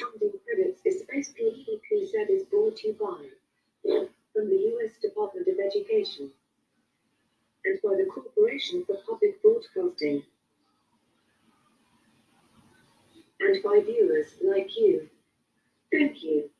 Funding credits. This space PEPZ is brought to you by from the U.S. Department of Education and by the Corporation for Public Broadcasting and by viewers like you. Thank you.